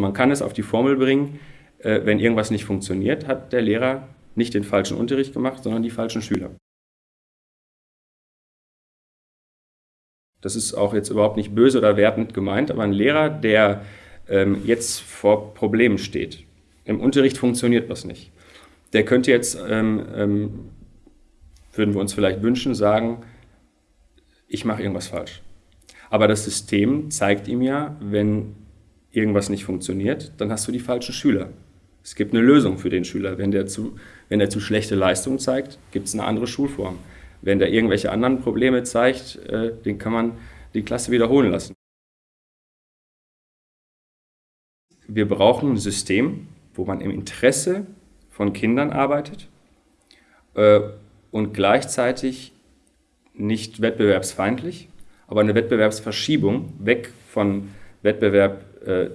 Man kann es auf die Formel bringen, äh, wenn irgendwas nicht funktioniert, hat der Lehrer nicht den falschen Unterricht gemacht, sondern die falschen Schüler. Das ist auch jetzt überhaupt nicht böse oder wertend gemeint, aber ein Lehrer, der ähm, jetzt vor Problemen steht, im Unterricht funktioniert was nicht, der könnte jetzt, ähm, ähm, würden wir uns vielleicht wünschen, sagen, ich mache irgendwas falsch. Aber das System zeigt ihm ja, wenn irgendwas nicht funktioniert, dann hast du die falschen Schüler. Es gibt eine Lösung für den Schüler. Wenn der zu, wenn der zu schlechte Leistung zeigt, gibt es eine andere Schulform. Wenn der irgendwelche anderen Probleme zeigt, äh, den kann man die Klasse wiederholen lassen. Wir brauchen ein System, wo man im Interesse von Kindern arbeitet äh, und gleichzeitig nicht wettbewerbsfeindlich, aber eine Wettbewerbsverschiebung weg von Wettbewerb äh,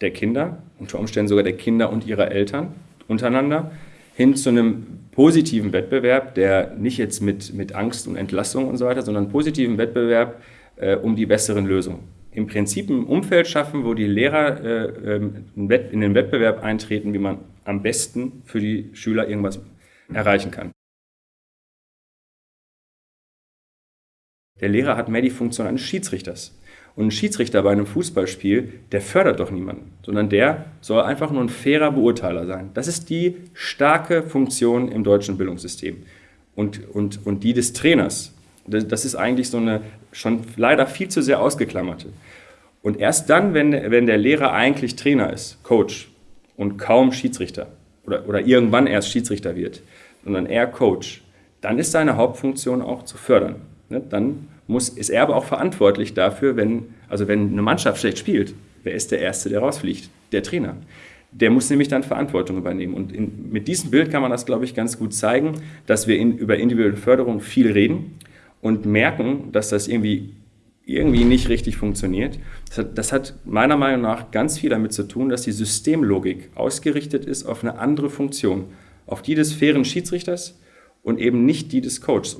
der Kinder, unter Umständen sogar der Kinder und ihrer Eltern untereinander, hin zu einem positiven Wettbewerb, der nicht jetzt mit, mit Angst und Entlassung und so weiter, sondern positiven Wettbewerb äh, um die besseren Lösungen. Im Prinzip ein Umfeld schaffen, wo die Lehrer äh, ähm, in den Wettbewerb eintreten, wie man am besten für die Schüler irgendwas erreichen kann. Der Lehrer hat mehr die Funktion eines Schiedsrichters. Und ein Schiedsrichter bei einem Fußballspiel, der fördert doch niemanden, sondern der soll einfach nur ein fairer Beurteiler sein. Das ist die starke Funktion im deutschen Bildungssystem. Und, und, und die des Trainers, das ist eigentlich so eine schon leider viel zu sehr ausgeklammerte. Und erst dann, wenn, wenn der Lehrer eigentlich Trainer ist, Coach und kaum Schiedsrichter oder, oder irgendwann erst Schiedsrichter wird, sondern eher Coach, dann ist seine Hauptfunktion auch zu fördern. Ne? Dann muss, ist er aber auch verantwortlich dafür, wenn, also wenn eine Mannschaft schlecht spielt, wer ist der Erste, der rausfliegt? Der Trainer. Der muss nämlich dann Verantwortung übernehmen. Und in, mit diesem Bild kann man das, glaube ich, ganz gut zeigen, dass wir in, über individuelle Förderung viel reden und merken, dass das irgendwie, irgendwie nicht richtig funktioniert. Das hat, das hat meiner Meinung nach ganz viel damit zu tun, dass die Systemlogik ausgerichtet ist auf eine andere Funktion, auf die des fairen Schiedsrichters und eben nicht die des Coaches.